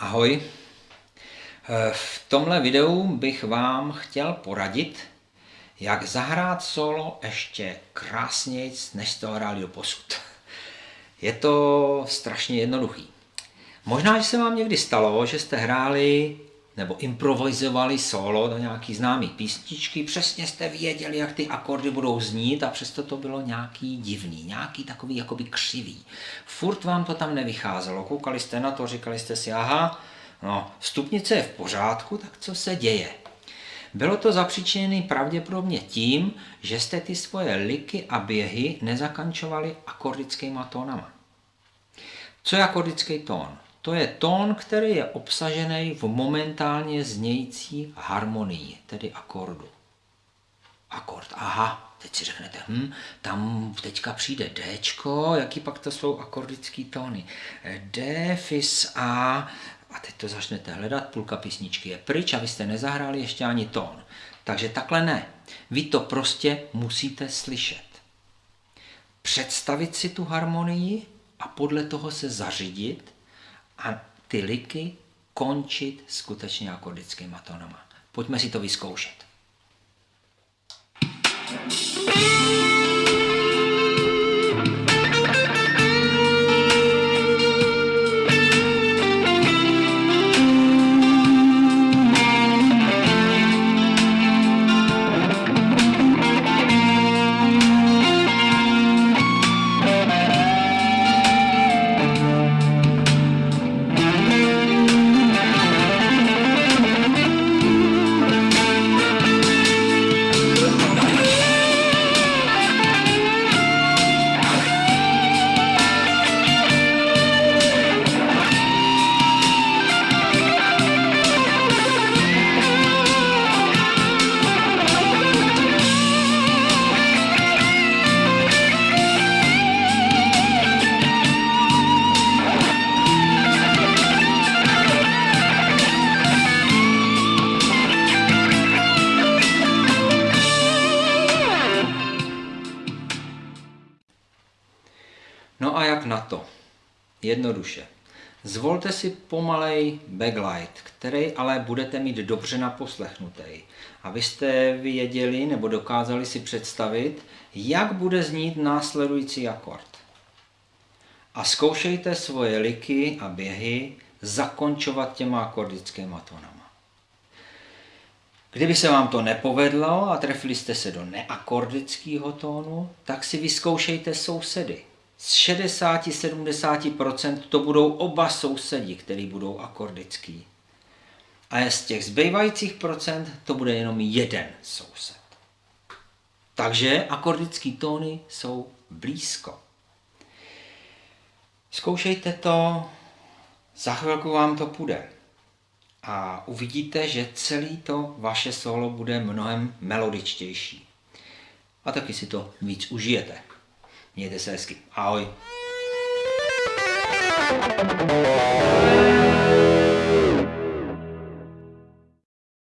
Ahoj. Eh, v tomhle videu bych vám chtěl poradit, jak zahrát solo ještě krásněji, než to hráli posud. Je to strašně jednoduchý. Možná, že se vám někdy stalo, že jste hráli nebo improvizovali solo do nějaký známý písničky, přesně jste věděli, jak ty akordy budou znít a přesto to bylo nějaký divný, nějaký takový jakoby křivý. Furt vám to tam nevycházelo, koukali jste na to, říkali jste si, aha, no, stupnice je v pořádku, tak co se děje? Bylo to zapříčené pravděpodobně tím, že jste ty svoje liky a běhy nezakančovali akordickýma tónama. Co je akordický tón? To je tón, který je obsažený v momentálně znějící harmonii, tedy akordu. Akord, aha, teď si řeknete, hm, tam teďka přijde D, jaký pak to jsou akordický tóny. D, fis, A, a teď to začnete hledat, půlka písničky je pryč a vy jste nezahráli ještě ani tón. Takže takhle ne. Vy to prostě musíte slyšet. Představit si tu harmonii a podle toho se zařídit, a ty liky končit skutečně akordickýma tónama. Pojďme si to vyzkoušet. thank you No a jak na to? Jednoduše. Zvolte si pomalej backlight, který ale budete mít dobře naposlechnutý. Abyste věděli nebo dokázali si představit, jak bude znít následující akord. A zkoušejte svoje liky a běhy zakončovat těma akordickýma tónama. Kdyby se vám to nepovedlo a trefili jste se do neakordického tónu, tak si vyzkoušejte sousedy z 60-70% to budou oba sousedi, který budou akordický. A z těch zbývajících procent to bude jenom jeden soused. Takže akordické tóny jsou blízko. Zkoušejte to, za chvilku vám to půjde. A uvidíte, že celý to vaše solo bude mnohem melodičtější. A taky si to víc užijete. Mějte se hezky. Ahoj.